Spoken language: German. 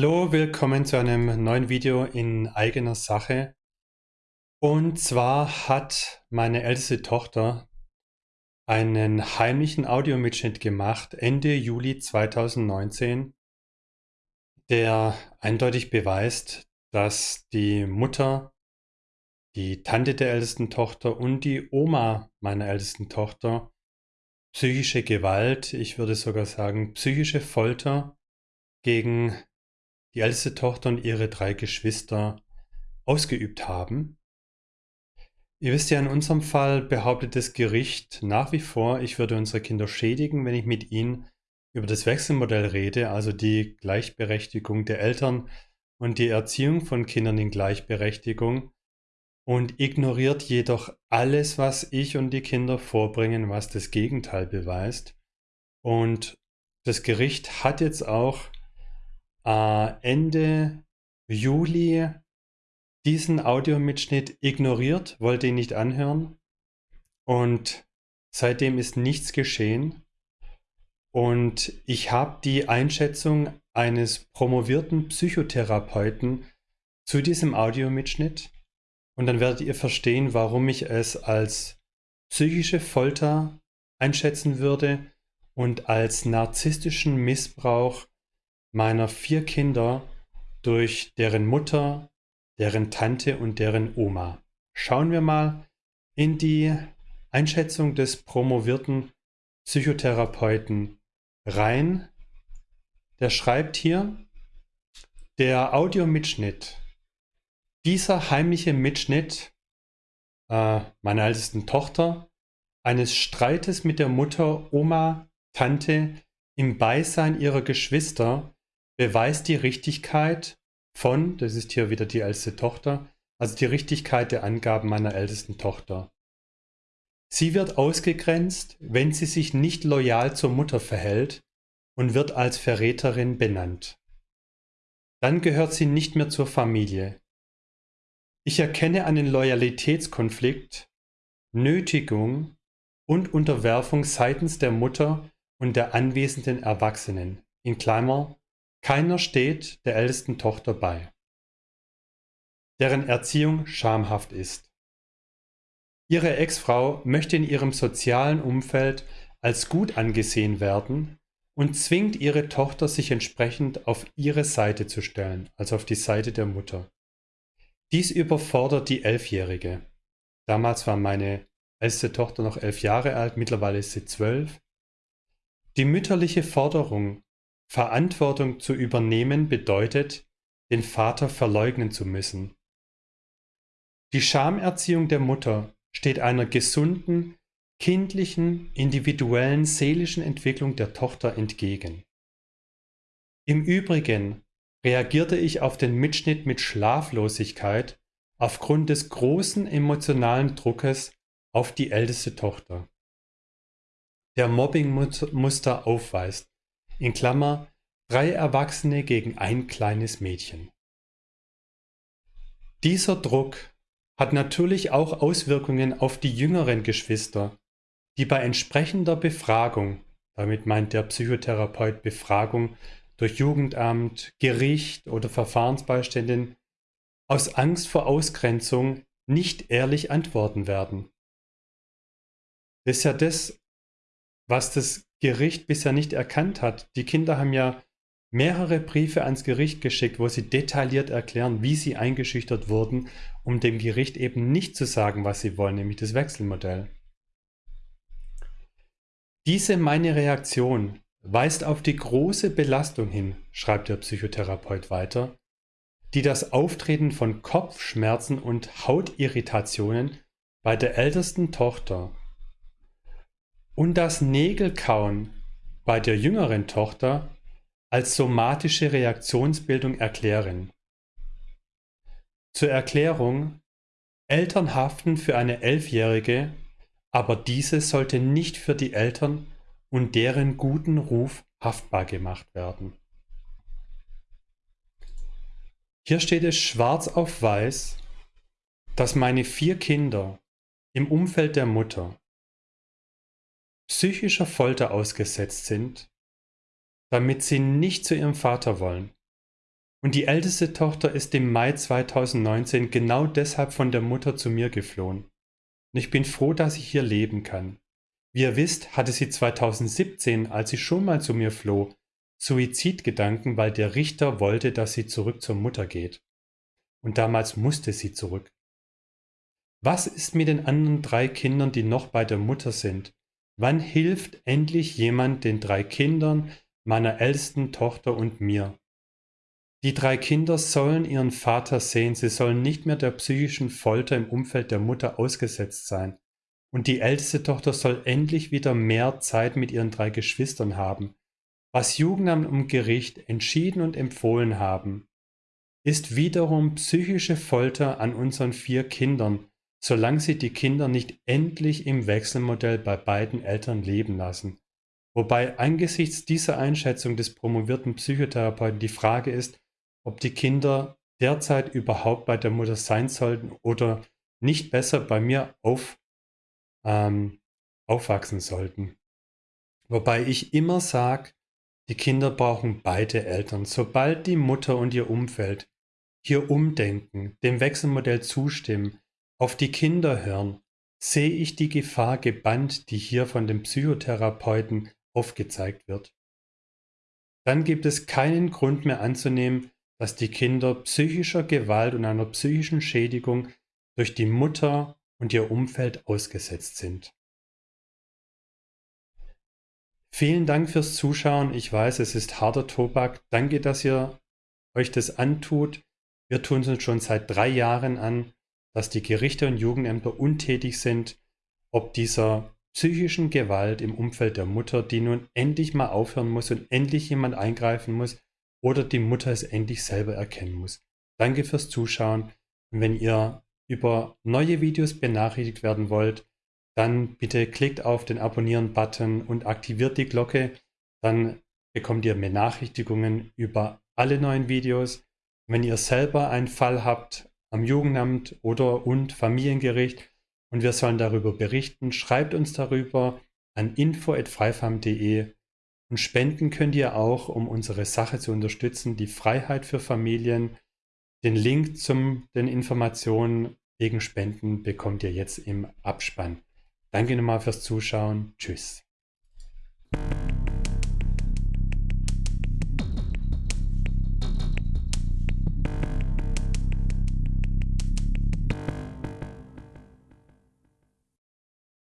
Hallo, willkommen zu einem neuen Video in eigener Sache. Und zwar hat meine älteste Tochter einen heimlichen Audiomitschnitt gemacht Ende Juli 2019, der eindeutig beweist, dass die Mutter, die Tante der ältesten Tochter und die Oma meiner ältesten Tochter psychische Gewalt, ich würde sogar sagen psychische Folter gegen die älteste Tochter und ihre drei Geschwister ausgeübt haben. Ihr wisst ja, in unserem Fall behauptet das Gericht nach wie vor, ich würde unsere Kinder schädigen, wenn ich mit ihnen über das Wechselmodell rede, also die Gleichberechtigung der Eltern und die Erziehung von Kindern in Gleichberechtigung und ignoriert jedoch alles, was ich und die Kinder vorbringen, was das Gegenteil beweist. Und das Gericht hat jetzt auch äh, Ende Juli diesen Audiomitschnitt ignoriert, wollte ihn nicht anhören und seitdem ist nichts geschehen. Und ich habe die Einschätzung eines promovierten Psychotherapeuten zu diesem Audiomitschnitt und dann werdet ihr verstehen, warum ich es als psychische Folter einschätzen würde und als narzisstischen Missbrauch meiner vier Kinder durch deren Mutter, deren Tante und deren Oma. Schauen wir mal in die Einschätzung des promovierten Psychotherapeuten rein. Der schreibt hier, der Audiomitschnitt, dieser heimliche Mitschnitt äh, meiner ältesten Tochter, eines Streites mit der Mutter, Oma, Tante im Beisein ihrer Geschwister beweist die Richtigkeit von, das ist hier wieder die älteste Tochter, also die Richtigkeit der Angaben meiner ältesten Tochter. Sie wird ausgegrenzt, wenn sie sich nicht loyal zur Mutter verhält und wird als Verräterin benannt. Dann gehört sie nicht mehr zur Familie. Ich erkenne einen Loyalitätskonflikt, Nötigung und Unterwerfung seitens der Mutter und der anwesenden Erwachsenen, in Klammer keiner steht der ältesten Tochter bei, deren Erziehung schamhaft ist. Ihre Ex-Frau möchte in ihrem sozialen Umfeld als gut angesehen werden und zwingt ihre Tochter, sich entsprechend auf ihre Seite zu stellen, also auf die Seite der Mutter. Dies überfordert die Elfjährige. Damals war meine älteste Tochter noch elf Jahre alt, mittlerweile ist sie zwölf. Die mütterliche Forderung Verantwortung zu übernehmen bedeutet, den Vater verleugnen zu müssen. Die Schamerziehung der Mutter steht einer gesunden, kindlichen, individuellen seelischen Entwicklung der Tochter entgegen. Im Übrigen reagierte ich auf den Mitschnitt mit Schlaflosigkeit aufgrund des großen emotionalen Druckes auf die älteste Tochter. Der Mobbingmuster aufweist, in Klammer drei Erwachsene gegen ein kleines Mädchen. Dieser Druck hat natürlich auch Auswirkungen auf die jüngeren Geschwister, die bei entsprechender Befragung, damit meint der Psychotherapeut Befragung durch Jugendamt, Gericht oder Verfahrensbeiständin, aus Angst vor Ausgrenzung nicht ehrlich antworten werden. Das ist ja das, was das Gericht bisher nicht erkannt hat. Die Kinder haben ja mehrere Briefe ans Gericht geschickt, wo sie detailliert erklären, wie sie eingeschüchtert wurden, um dem Gericht eben nicht zu sagen, was sie wollen, nämlich das Wechselmodell. Diese meine Reaktion weist auf die große Belastung hin, schreibt der Psychotherapeut weiter, die das Auftreten von Kopfschmerzen und Hautirritationen bei der ältesten Tochter und das Nägelkauen bei der jüngeren Tochter als somatische Reaktionsbildung erklären. Zur Erklärung, Eltern haften für eine Elfjährige, aber diese sollte nicht für die Eltern und deren guten Ruf haftbar gemacht werden. Hier steht es schwarz auf weiß, dass meine vier Kinder im Umfeld der Mutter psychischer Folter ausgesetzt sind, damit sie nicht zu ihrem Vater wollen, Und die älteste Tochter ist im Mai 2019 genau deshalb von der Mutter zu mir geflohen. Und ich bin froh, dass ich hier leben kann. Wie ihr wisst, hatte sie 2017, als sie schon mal zu mir floh, Suizidgedanken, weil der Richter wollte, dass sie zurück zur Mutter geht. Und damals musste sie zurück. Was ist mit den anderen drei Kindern, die noch bei der Mutter sind? Wann hilft endlich jemand den drei Kindern, meiner ältesten Tochter und mir? Die drei Kinder sollen ihren Vater sehen, sie sollen nicht mehr der psychischen Folter im Umfeld der Mutter ausgesetzt sein. Und die älteste Tochter soll endlich wieder mehr Zeit mit ihren drei Geschwistern haben. Was Jugendamt und Gericht entschieden und empfohlen haben, ist wiederum psychische Folter an unseren vier Kindern, solange sie die Kinder nicht endlich im Wechselmodell bei beiden Eltern leben lassen. Wobei angesichts dieser Einschätzung des promovierten Psychotherapeuten die Frage ist, ob die Kinder derzeit überhaupt bei der Mutter sein sollten oder nicht besser bei mir auf, ähm, aufwachsen sollten. Wobei ich immer sage, die Kinder brauchen beide Eltern. Sobald die Mutter und ihr Umfeld hier umdenken, dem Wechselmodell zustimmen, auf die Kinder hören, sehe ich die Gefahr gebannt, die hier von dem Psychotherapeuten aufgezeigt wird. Dann gibt es keinen Grund mehr anzunehmen, dass die Kinder psychischer Gewalt und einer psychischen Schädigung durch die Mutter und ihr Umfeld ausgesetzt sind. Vielen Dank fürs Zuschauen. Ich weiß, es ist harter Tobak. Danke, dass ihr euch das antut. Wir tun es uns schon seit drei Jahren an, dass die Gerichte und Jugendämter untätig sind, ob dieser psychischen Gewalt im Umfeld der Mutter, die nun endlich mal aufhören muss und endlich jemand eingreifen muss, oder die Mutter es endlich selber erkennen muss. Danke fürs Zuschauen wenn ihr über neue Videos benachrichtigt werden wollt, dann bitte klickt auf den Abonnieren-Button und aktiviert die Glocke. Dann bekommt ihr Benachrichtigungen über alle neuen Videos. Wenn ihr selber einen Fall habt am Jugendamt oder und Familiengericht und wir sollen darüber berichten, schreibt uns darüber an info.freifam.de und spenden könnt ihr auch, um unsere Sache zu unterstützen, die Freiheit für Familien. Den Link zu den Informationen wegen Spenden bekommt ihr jetzt im Abspann. Danke nochmal fürs Zuschauen. Tschüss.